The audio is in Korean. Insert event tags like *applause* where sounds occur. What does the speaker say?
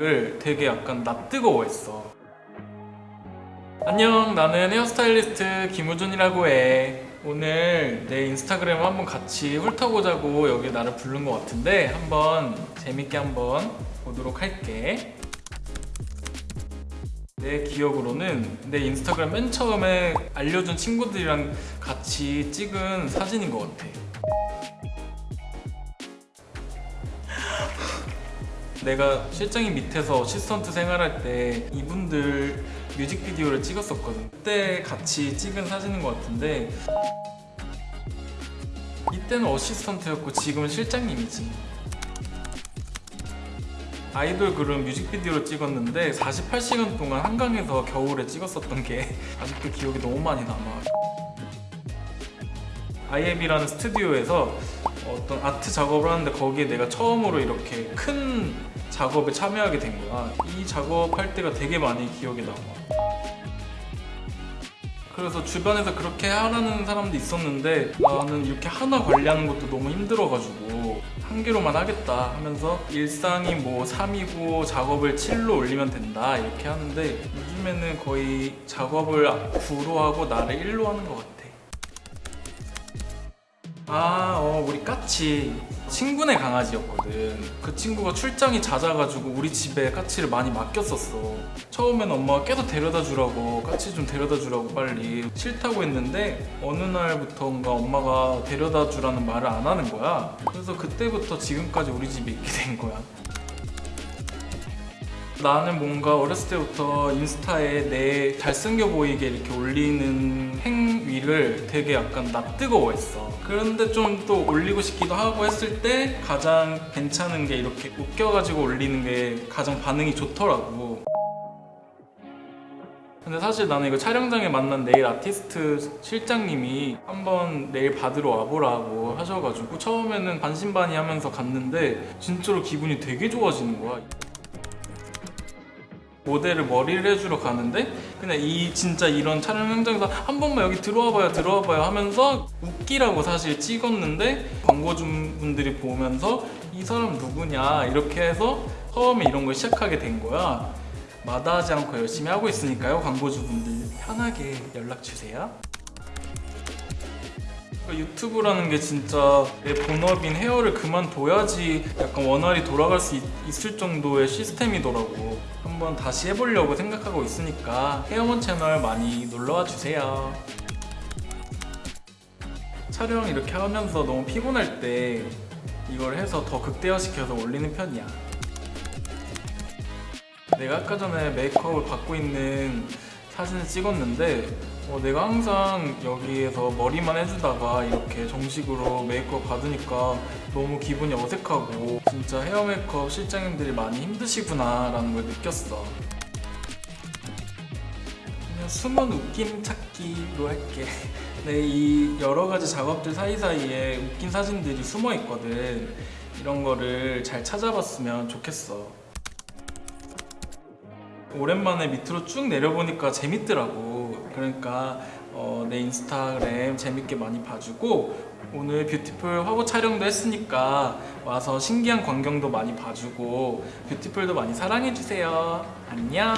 을 되게 약간 낯뜨거워했어. 안녕 나는 헤어스타일리스트 김우준이라고 해. 오늘 내 인스타그램을 한번 같이 훑어보자고 여기 나를 부른 것 같은데 한번 재밌게 한번 보도록 할게. 내 기억으로는 내 인스타그램 맨 처음에 알려준 친구들이랑 같이 찍은 사진인 것 같아 내가 실장님 밑에서 어시스턴트 생활할 때 이분들 뮤직비디오를 찍었었거든. 그때 같이 찍은 사진인 것 같은데 이때는 어시스턴트였고 지금은 실장님이지. 아이돌 그룹 뮤직비디오를 찍었는데 48시간 동안 한강에서 겨울에 찍었었던 게 *laughs* 아직도 기억이 너무 많이 남아. IM이라는 스튜디오에서 어떤 아트 작업을 하는데 거기에 내가 처음으로 이렇게 큰 작업에 참여하게 된 거야. 이 작업할 때가 되게 많이 기억에 남아. 그래서 주변에서 그렇게 하라는 사람도 있었는데 나는 이렇게 하나 관리하는 것도 너무 힘들어가지고 한 개로만 하겠다 하면서 일상이 뭐 3이고 작업을 7로 올리면 된다 이렇게 하는데 요즘에는 거의 작업을 9로 하고 나를 1로 하는 것 같아 아, 어, 우리 까치. 친구네 강아지였거든. 그 친구가 출장이 잦아가지고 우리 집에 까치를 많이 맡겼었어. 처음엔 엄마가 계속 데려다 주라고 까치 좀 데려다 주라고 빨리 싫다고 했는데 어느 날부터인가 엄마가 데려다 주라는 말을 안 하는 거야. 그래서 그때부터 지금까지 우리 집에 있게 된 거야 나는 뭔가 어렸을 때부터 인스타에 내 잘생겨 보이게 이렇게 올리는 행위를 되게 약간 낯뜨거워했어. 그런데 좀 또 올리고 싶기도 하고 했을 때 가장 괜찮은 게 이렇게 웃겨가지고 올리는 게 가장 반응이 좋더라고. 근데 사실 나는 이거 촬영장에 만난 네일 아티스트 실장님이 한번 네일 받으러 와보라고 하셔가지고 처음에는 반신반의하면서 갔는데 진짜로 기분이 되게 좋아지는 거야 모델을 머리를 해주러 가는데 그냥 이 진짜 이런 촬영 현장에서 한 번만 여기 들어와봐요 들어와봐요 하면서 웃기라고 사실 찍었는데 광고주분들이 보면서 이 사람 누구냐 이렇게 해서 처음에 이런 걸 시작하게 된 거야. 마다하지 않고 열심히 하고 있으니까요 광고주분들. 편하게 연락 주세요 유튜브라는 게 진짜 내 본업인 헤어를 그만둬야지 약간 원활히 돌아갈 수 있, 있을 정도의 시스템이더라고. 한번 다시 해보려고 생각하고 있으니까 헤어먼 채널 많이 놀러와 주세요. 촬영 이렇게 하면서 너무 피곤할 때 이걸 해서 더 극대화시켜서 올리는 편이야. 내가 아까 전에 메이크업을 받고 있는 사진을 찍었는데 어, 내가 항상 여기에서 머리만 해주다가 이렇게 정식으로 메이크업 받으니까 너무 기분이 어색하고 진짜 헤어 메이크업 실장님들이 많이 힘드시구나 라는 걸 느꼈어. 그냥 숨은 웃김 찾기로 할게. *laughs* 네, 이 여러 가지 작업들 사이사이에 웃긴 사진들이 숨어 있거든. 이런 거를 잘 찾아봤으면 좋겠어. 오랜만에 밑으로 쭉 내려보니까 재밌더라고 그러니까 어, 내 인스타그램 재밌게 많이 봐주고 오늘 뷰티풀 화보 촬영도 했으니까 와서 신기한 광경도 많이 봐주고 뷰티풀도 많이 사랑해주세요. 안녕